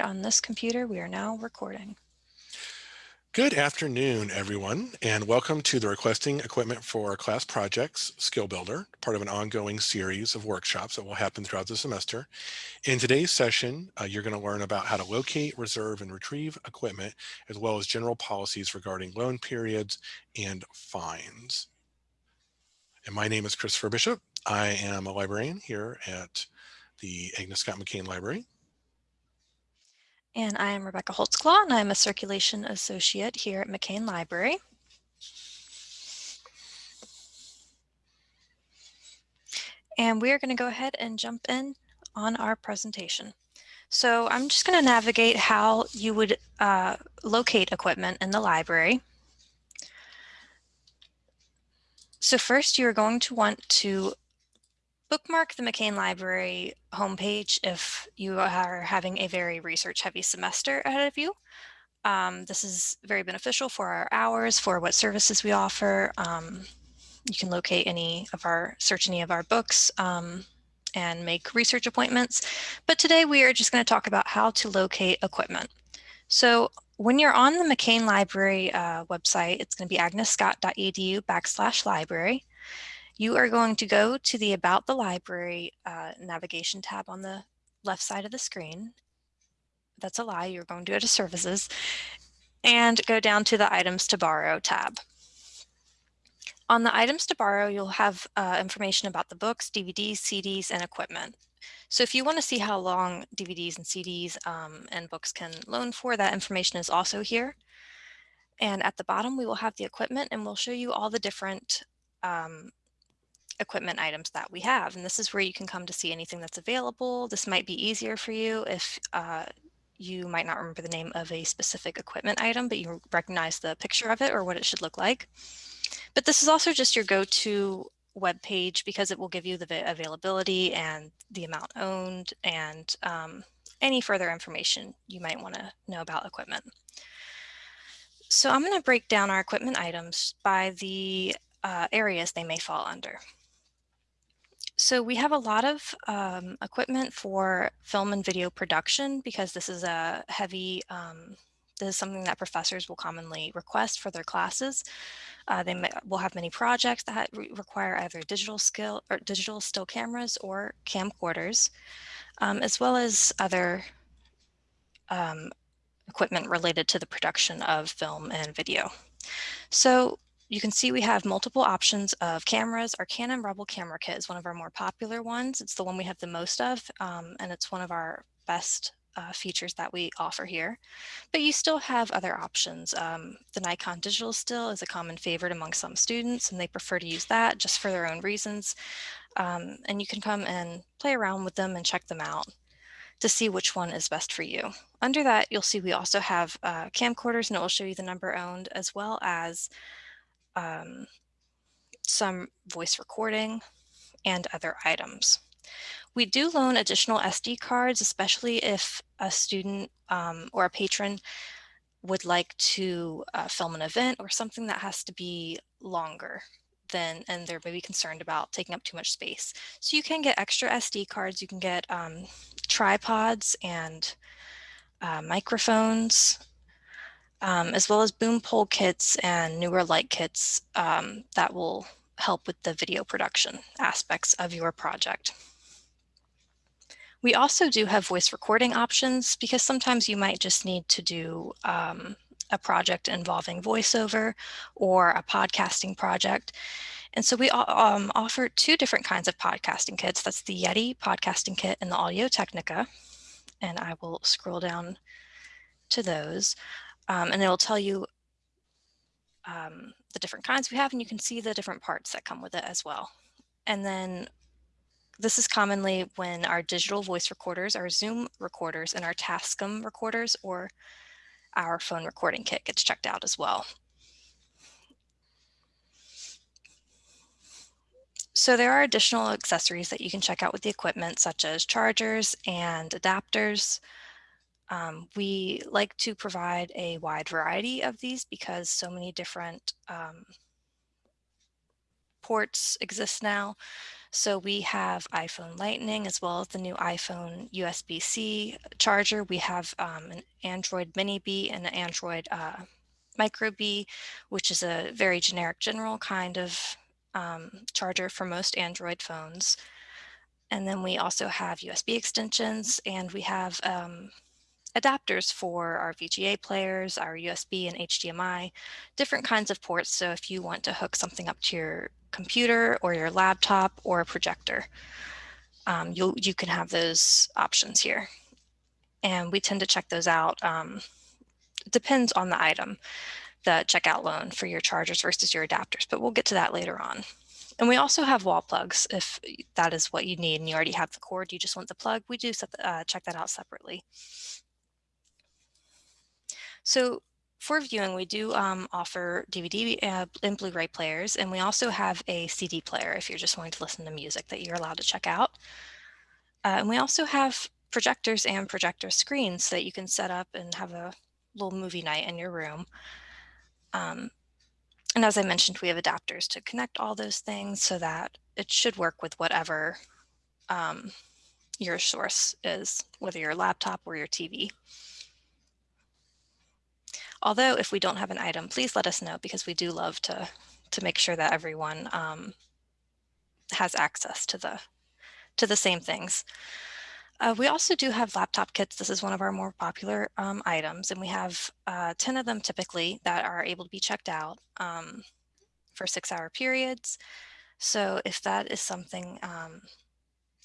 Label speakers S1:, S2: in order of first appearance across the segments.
S1: On this computer, we are now recording.
S2: Good afternoon, everyone, and welcome to the Requesting Equipment for Class Projects Skill Builder, part of an ongoing series of workshops that will happen throughout the semester. In today's session, uh, you're going to learn about how to locate, reserve, and retrieve equipment, as well as general policies regarding loan periods and fines. And my name is Christopher Bishop. I am a librarian here at the Agnes Scott McCain Library.
S1: And I am Rebecca Holtzclaw, and I'm a Circulation Associate here at McCain Library. And we are going to go ahead and jump in on our presentation. So I'm just going to navigate how you would uh, locate equipment in the library. So first, you're going to want to bookmark the McCain Library homepage if you are having a very research heavy semester ahead of you. Um, this is very beneficial for our hours, for what services we offer. Um, you can locate any of our, search any of our books um, and make research appointments. But today we are just going to talk about how to locate equipment. So when you're on the McCain Library uh, website, it's going to be agnesscott.edu backslash library you are going to go to the About the Library uh, navigation tab on the left side of the screen. That's a lie, you're going to go to Services and go down to the Items to Borrow tab. On the Items to Borrow, you'll have uh, information about the books, DVDs, CDs, and equipment. So if you want to see how long DVDs and CDs um, and books can loan for, that information is also here. And at the bottom, we will have the equipment and we'll show you all the different um, equipment items that we have. And this is where you can come to see anything that's available. This might be easier for you if uh, you might not remember the name of a specific equipment item, but you recognize the picture of it or what it should look like. But this is also just your go-to web page because it will give you the availability and the amount owned and um, any further information you might want to know about equipment. So I'm going to break down our equipment items by the uh, areas they may fall under. So we have a lot of um, equipment for film and video production because this is a heavy, um, this is something that professors will commonly request for their classes. Uh, they may, will have many projects that re require either digital skill or digital still cameras or camcorders, um, as well as other um, equipment related to the production of film and video. So you can see we have multiple options of cameras. Our Canon Rebel camera kit is one of our more popular ones. It's the one we have the most of, um, and it's one of our best uh, features that we offer here. But you still have other options. Um, the Nikon digital still is a common favorite among some students, and they prefer to use that just for their own reasons. Um, and you can come and play around with them and check them out to see which one is best for you. Under that, you'll see we also have uh, camcorders, and it will show you the number owned, as well as um, some voice recording, and other items. We do loan additional SD cards, especially if a student um, or a patron would like to uh, film an event or something that has to be longer than, and they're maybe concerned about taking up too much space. So you can get extra SD cards, you can get um, tripods and uh, microphones um, as well as boom pole kits and newer light kits um, that will help with the video production aspects of your project. We also do have voice recording options because sometimes you might just need to do um, a project involving voiceover or a podcasting project. And so we um, offer two different kinds of podcasting kits. That's the Yeti podcasting kit and the Audio Technica. And I will scroll down to those um, and it will tell you um, the different kinds we have and you can see the different parts that come with it as well. And then this is commonly when our digital voice recorders, our Zoom recorders, and our Tascam recorders or our phone recording kit gets checked out as well. So there are additional accessories that you can check out with the equipment, such as chargers and adapters, um, we like to provide a wide variety of these because so many different um, ports exist now. So we have iPhone Lightning as well as the new iPhone USB-C charger. We have um, an Android Mini B and an Android uh, Micro B, which is a very generic general kind of um, charger for most Android phones. And then we also have USB extensions and we have um, adapters for our VGA players, our USB and HDMI, different kinds of ports. So if you want to hook something up to your computer or your laptop or a projector, um, you you can have those options here. And we tend to check those out. Um, it depends on the item, the checkout loan for your chargers versus your adapters, but we'll get to that later on. And we also have wall plugs if that is what you need and you already have the cord, you just want the plug, we do set the, uh, check that out separately. So for viewing, we do um, offer DVD uh, and Blu-ray players, and we also have a CD player if you're just wanting to listen to music that you're allowed to check out. Uh, and we also have projectors and projector screens so that you can set up and have a little movie night in your room. Um, and as I mentioned, we have adapters to connect all those things so that it should work with whatever um, your source is, whether your laptop or your TV. Although if we don't have an item, please let us know because we do love to, to make sure that everyone um, has access to the, to the same things. Uh, we also do have laptop kits. This is one of our more popular um, items, and we have uh, 10 of them typically that are able to be checked out um, for six hour periods. So if that is something um,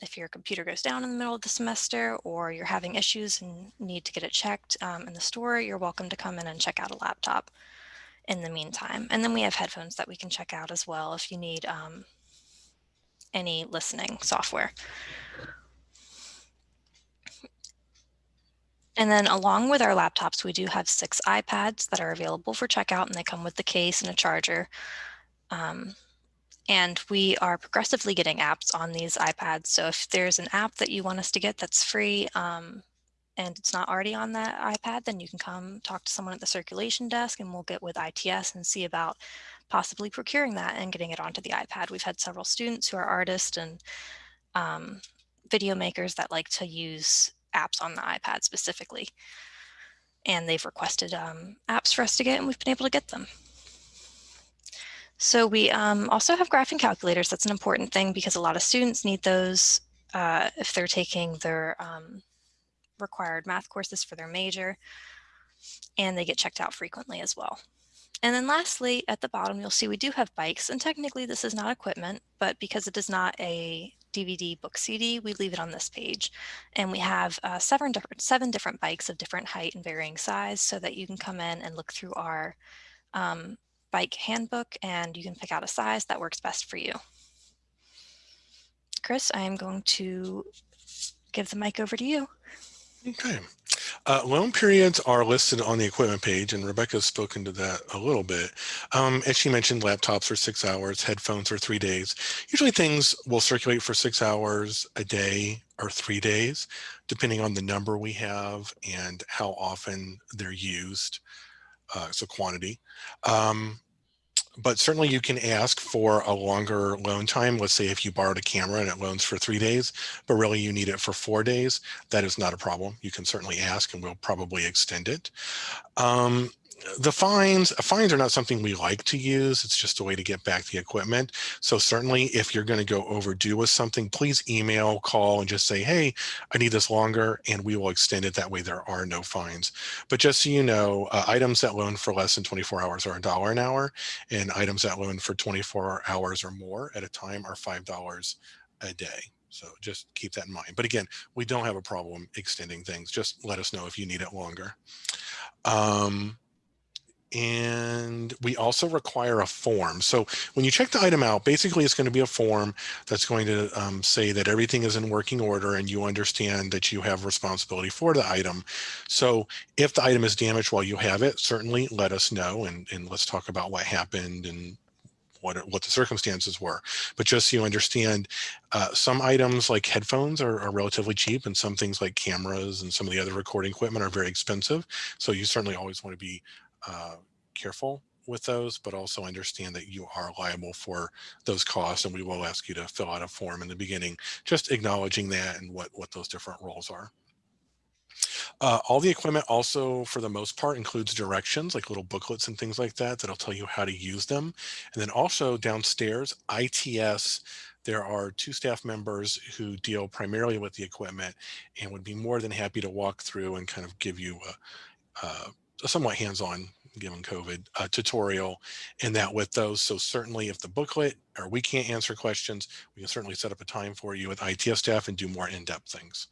S1: if your computer goes down in the middle of the semester or you're having issues and need to get it checked um, in the store, you're welcome to come in and check out a laptop in the meantime. And then we have headphones that we can check out as well if you need um, any listening software. And then along with our laptops, we do have six iPads that are available for checkout and they come with the case and a charger. Um, and we are progressively getting apps on these iPads. So if there's an app that you want us to get that's free um, and it's not already on that iPad, then you can come talk to someone at the circulation desk and we'll get with ITS and see about possibly procuring that and getting it onto the iPad. We've had several students who are artists and um, video makers that like to use apps on the iPad specifically. And they've requested um, apps for us to get and we've been able to get them. So we um, also have graphing calculators. That's an important thing because a lot of students need those uh, if they're taking their um, required math courses for their major and they get checked out frequently as well. And then lastly, at the bottom, you'll see we do have bikes and technically this is not equipment, but because it is not a DVD book CD, we leave it on this page. And we have uh, seven, different, seven different bikes of different height and varying size so that you can come in and look through our um, bike handbook and you can pick out a size that works best for you. Chris, I am going to give the mic over to you.
S2: Okay. Uh, loan periods are listed on the equipment page, and Rebecca's spoken to that a little bit. Um, as she mentioned, laptops are six hours, headphones are three days. Usually things will circulate for six hours a day or three days, depending on the number we have and how often they're used, uh, so quantity. Um, but certainly you can ask for a longer loan time. Let's say if you borrowed a camera and it loans for three days, but really you need it for four days, that is not a problem. You can certainly ask and we'll probably extend it. Um, the fines, fines are not something we like to use. It's just a way to get back the equipment. So certainly if you're going to go overdue with something, please email, call, and just say, hey, I need this longer, and we will extend it. That way there are no fines. But just so you know, uh, items that loan for less than 24 hours are a dollar an hour, and items that loan for 24 hours or more at a time are $5 a day. So just keep that in mind. But again, we don't have a problem extending things. Just let us know if you need it longer. Um, and we also require a form. So when you check the item out, basically it's going to be a form that's going to um, say that everything is in working order and you understand that you have responsibility for the item. So if the item is damaged while you have it, certainly let us know and, and let's talk about what happened and what, what the circumstances were. But just so you understand, uh, some items like headphones are, are, relatively cheap and some things like cameras and some of the other recording equipment are very expensive. So you certainly always want to be uh, careful with those, but also understand that you are liable for those costs. And we will ask you to fill out a form in the beginning, just acknowledging that and what, what those different roles are. Uh, all the equipment also, for the most part, includes directions like little booklets and things like that that'll tell you how to use them. And then also downstairs, ITS, there are two staff members who deal primarily with the equipment and would be more than happy to walk through and kind of give you a, a somewhat hands-on given COVID uh, tutorial and that with those. So certainly if the booklet or we can't answer questions, we can certainly set up a time for you with ITS staff and do more in-depth things.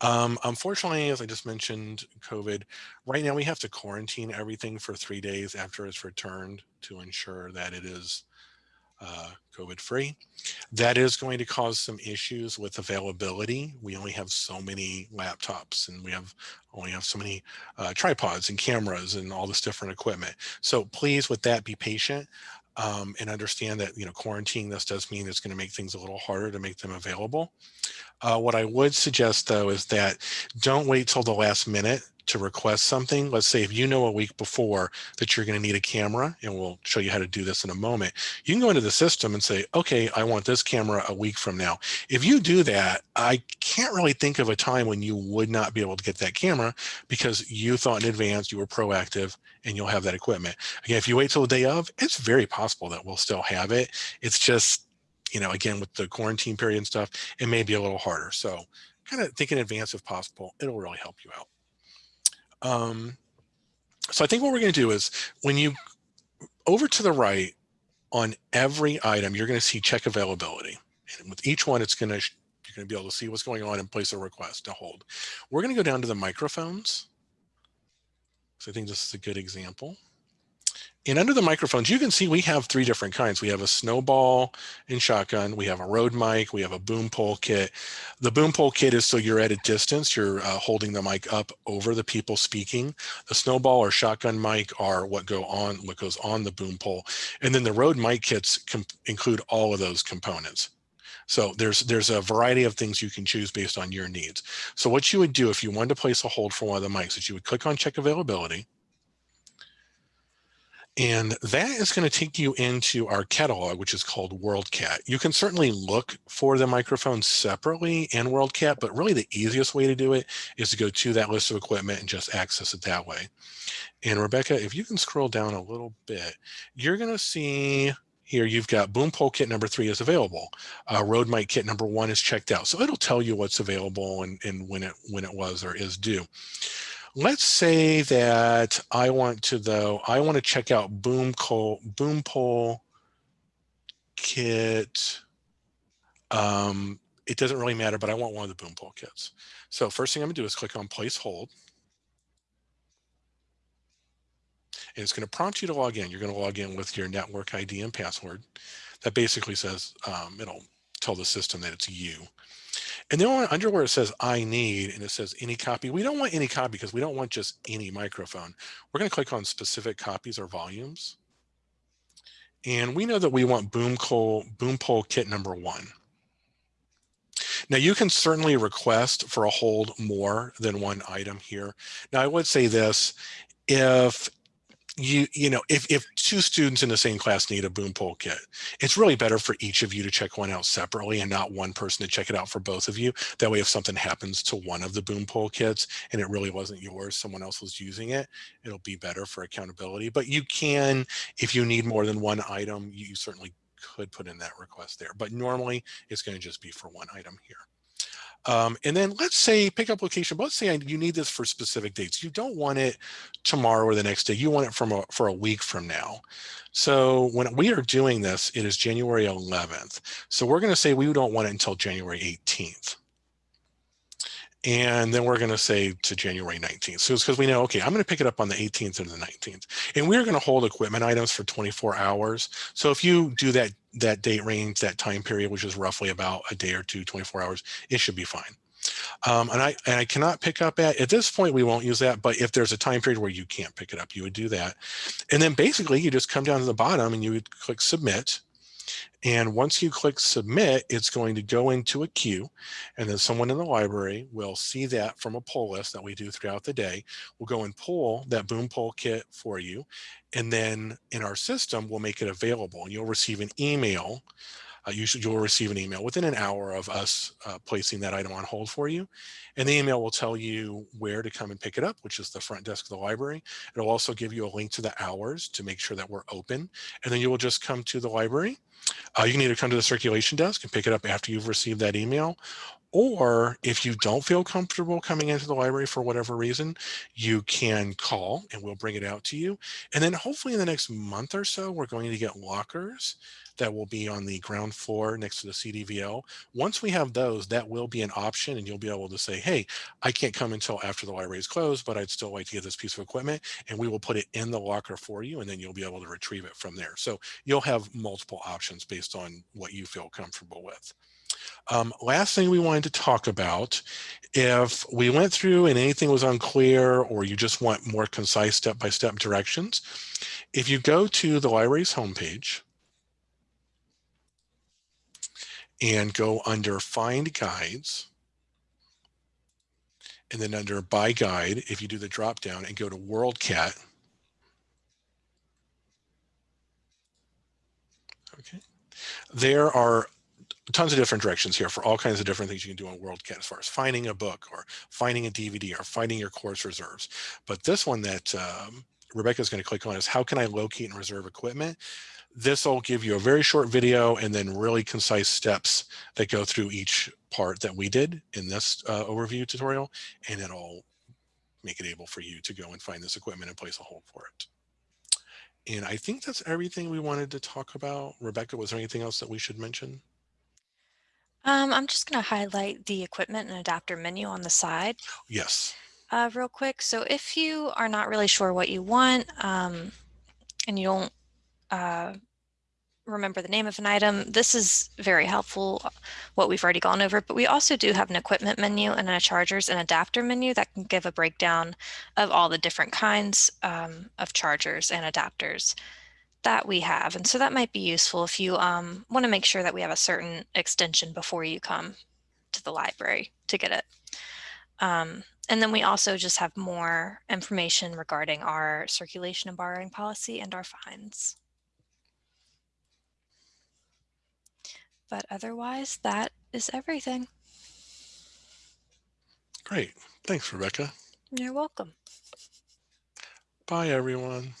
S2: Um, unfortunately, as I just mentioned, COVID, right now we have to quarantine everything for three days after it's returned to ensure that it is uh, COVID free. That is going to cause some issues with availability. We only have so many laptops and we have only have so many uh, tripods and cameras and all this different equipment. So please with that be patient um, and understand that, you know, quarantining this does mean it's going to make things a little harder to make them available. Uh, what I would suggest though is that don't wait till the last minute to request something, let's say if you know a week before that you're going to need a camera, and we'll show you how to do this in a moment, you can go into the system and say, okay, I want this camera a week from now. If you do that, I can't really think of a time when you would not be able to get that camera because you thought in advance, you were proactive, and you'll have that equipment. Again, if you wait till the day of, it's very possible that we'll still have it. It's just, you know, again, with the quarantine period and stuff, it may be a little harder. So kind of think in advance if possible, it'll really help you out. Um, so I think what we're going to do is when you over to the right on every item, you're going to see check availability. And with each one, it's going to you're going to be able to see what's going on and place a request to hold. We're going to go down to the microphones. So I think this is a good example. And under the microphones, you can see we have three different kinds. We have a snowball and shotgun. We have a Rode mic. We have a boom pole kit. The boom pole kit is so you're at a distance. You're uh, holding the mic up over the people speaking. The snowball or shotgun mic are what go on, what goes on the boom pole. And then the Rode mic kits include all of those components. So there's there's a variety of things you can choose based on your needs. So what you would do if you wanted to place a hold for one of the mics is you would click on check availability and that is going to take you into our catalog, which is called WorldCat. You can certainly look for the microphone separately in WorldCat, but really the easiest way to do it is to go to that list of equipment and just access it that way. And Rebecca, if you can scroll down a little bit, you're going to see here you've got boom pole kit number three is available. Uh, Rode mic kit number one is checked out. So it'll tell you what's available and, and when it when it was or is due. Let's say that I want to though, I want to check out boom pole, boom pole kit. Um, it doesn't really matter, but I want one of the boom pole kits. So first thing I'm gonna do is click on place hold. And it's gonna prompt you to log in. You're gonna log in with your network ID and password. That basically says, um, it'll tell the system that it's you. And then under where it says I need and it says any copy, we don't want any copy because we don't want just any microphone. We're going to click on specific copies or volumes. And we know that we want boom, pole, boom pole kit number one. Now you can certainly request for a hold more than one item here. Now I would say this, if you you know if, if two students in the same class need a boom pole kit it's really better for each of you to check one out separately and not one person to check it out for both of you. That way if something happens to one of the boom pole kits and it really wasn't yours someone else was using it it'll be better for accountability. But you can if you need more than one item you certainly could put in that request there. But normally it's going to just be for one item here um, and then let's say pickup location, but let's say you need this for specific dates. You don't want it tomorrow or the next day. You want it from a, for a week from now. So when we are doing this, it is January 11th. So we're going to say we don't want it until January 18th. And then we're going to say to January 19th. So it's because we know, okay, I'm going to pick it up on the 18th or the 19th. And we're going to hold equipment items for 24 hours. So if you do that, that date range, that time period, which is roughly about a day or two, 24 hours, it should be fine. Um, and I and I cannot pick up at at this point we won't use that but if there's a time period where you can't pick it up you would do that and then basically you just come down to the bottom and you would click submit And once you click submit, it's going to go into a queue and then someone in the library will see that from a pull list that we do throughout the day. We'll go and pull that boom pole kit for you. And then in our system, we'll make it available and you'll receive an email you should, you'll receive an email within an hour of us uh, placing that item on hold for you. And the email will tell you where to come and pick it up, which is the front desk of the library. It'll also give you a link to the hours to make sure that we're open. And then you will just come to the library. Uh, you can either come to the circulation desk and pick it up after you've received that email, or if you don't feel comfortable coming into the library for whatever reason, you can call and we'll bring it out to you. And then hopefully in the next month or so, we're going to get lockers that will be on the ground floor next to the CDVL. Once we have those, that will be an option and you'll be able to say, hey, I can't come until after the library is closed, but I'd still like to get this piece of equipment and we will put it in the locker for you and then you'll be able to retrieve it from there. So you'll have multiple options based on what you feel comfortable with. Um, last thing we wanted to talk about, if we went through and anything was unclear or you just want more concise step-by-step -step directions, if you go to the library's homepage and go under find guides and then under by guide, if you do the drop down and go to WorldCat, okay, there are tons of different directions here for all kinds of different things you can do on WorldCat as far as finding a book or finding a DVD or finding your course reserves. But this one that um, Rebecca is going to click on is how can I locate and reserve equipment? This will give you a very short video and then really concise steps that go through each part that we did in this uh, overview tutorial, and it'll make it able for you to go and find this equipment and place a hold for it. And I think that's everything we wanted to talk about. Rebecca, was there anything else that we should mention?
S1: Um, I'm just going to highlight the equipment and adapter menu on the side.
S2: Yes.
S1: Uh, real quick. So if you are not really sure what you want um, and you don't uh, remember the name of an item. This is very helpful, what we've already gone over, but we also do have an equipment menu and a chargers and adapter menu that can give a breakdown of all the different kinds um, of chargers and adapters that we have. And so that might be useful if you um, want to make sure that we have a certain extension before you come to the library to get it. Um, and then we also just have more information regarding our circulation and borrowing policy and our fines. But otherwise, that is everything.
S2: Great. Thanks, Rebecca.
S1: You're welcome.
S2: Bye, everyone.